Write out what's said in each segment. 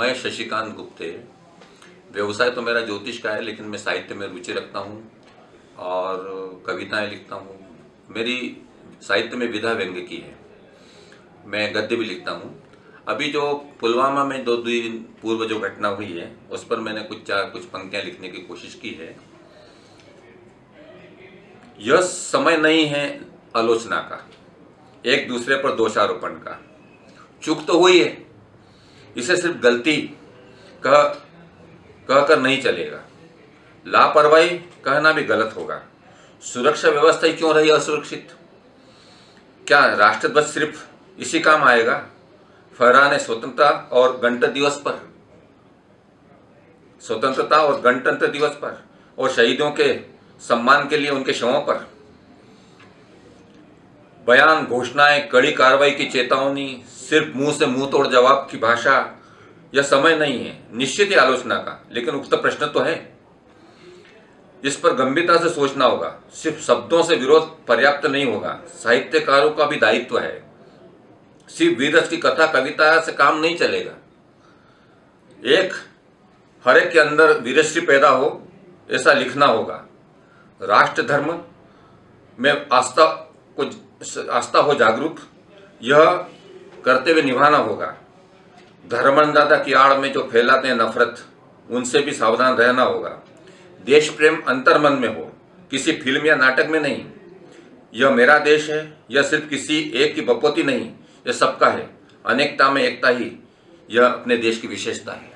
मैं शशिकांत गुप्ते, व्यवसाय तो मेरा ज्योतिष का है, लेकिन मैं साहित्य में रुचि रखता हूँ और कविताएँ लिखता हूँ। मेरी साहित्य में विधा व्यंग्य की है। मैं गद्य भी लिखता हूँ। अभी जो पुलवामा में दो दिन पूर्व जो घटना हुई है, उस पर मैंने कुछ चार, कुछ पंक्तियाँ लिखने की कोशिश की है। यह समय नहीं है आलोचना का, एक दूसरे पर दोषारोपण का। चूक तो हुई है इसे सिर्फ़ गलती कह, कहकर नहीं चलेगा। लापरवाही कहना भी गलत होगा। सुरक्षा व्यवस्था क्यों रही असुरक्षित? क्या राष्ट्रध्वज सिर्फ़ इसी काम आएगा? फहराने स्वतंत्रता और गणतंत्र दिवस पर। स्वतंत्रता और गणतंत्र दिवस पर और शहीदों के सम्मान के लिए उनके शवों पर। बयान, घोषणाएँ, कड़ी कार्रवाई की चेतावनी सिर्फ़ मुँह से मुँह तोड़ जवाब की भाषा यह समय नहीं है, निश्चित ही आलोचना का। लेकिन उक्त प्रश्न तो है। इस पर गंभीरता से सोचना होगा। सिर्फ़ शब्दों से विरोध पर्याप्त नहीं होगा। साहित्यकारों का भी दायित्व है। सिर्फ़ वीरस की कथा, कविता से काम नहीं चलेगा। एक, हर एक के अंदर वीरश्री पैदा हो, ऐसा लिखना होगा। राष्ट्र धर्म में आस्था को आस्था हो जागरूक। यह करते हुए निभाना होगा। धर्मदाता की आड़ में जो फैलाते हैं नफरत, उनसे भी सावधान रहना होगा। देश प्रेम अंतर्मन में हो, किसी फ़िल्म या नाटक में नहीं। यह मेरा देश है, यह सिर्फ़ किसी एक की बपोती नहीं, यह सबका है, अनेकता में एकता ही, यह अपने देश की विशेषता है।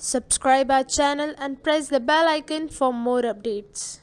Subscribe our channel and press the bell icon for more updates.